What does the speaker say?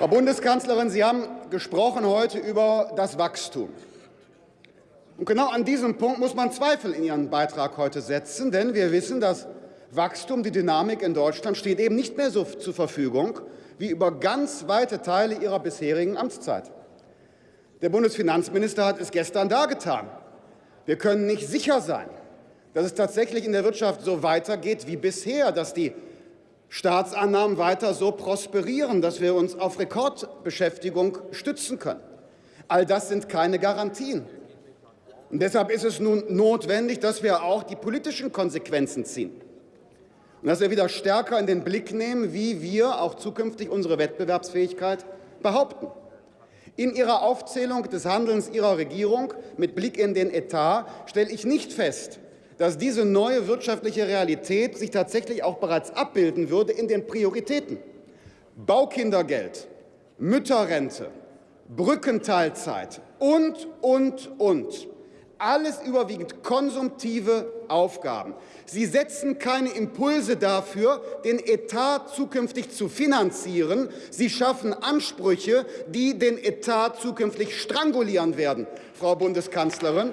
Frau Bundeskanzlerin, Sie haben gesprochen heute über das Wachstum. Und genau an diesem Punkt muss man Zweifel in Ihren Beitrag heute setzen, denn wir wissen, dass Wachstum, die Dynamik in Deutschland steht eben nicht mehr so zur Verfügung wie über ganz weite Teile Ihrer bisherigen Amtszeit. Der Bundesfinanzminister hat es gestern dargetan. Wir können nicht sicher sein, dass es tatsächlich in der Wirtschaft so weitergeht wie bisher, dass die Staatsannahmen weiter so prosperieren, dass wir uns auf Rekordbeschäftigung stützen können. All das sind keine Garantien. Und deshalb ist es nun notwendig, dass wir auch die politischen Konsequenzen ziehen und dass wir wieder stärker in den Blick nehmen, wie wir auch zukünftig unsere Wettbewerbsfähigkeit behaupten. In Ihrer Aufzählung des Handelns Ihrer Regierung mit Blick in den Etat stelle ich nicht fest, dass diese neue wirtschaftliche Realität sich tatsächlich auch bereits abbilden würde in den Prioritäten. Baukindergeld, Mütterrente, Brückenteilzeit und, und, und. Alles überwiegend konsumtive Aufgaben. Sie setzen keine Impulse dafür, den Etat zukünftig zu finanzieren. Sie schaffen Ansprüche, die den Etat zukünftig strangulieren werden, Frau Bundeskanzlerin.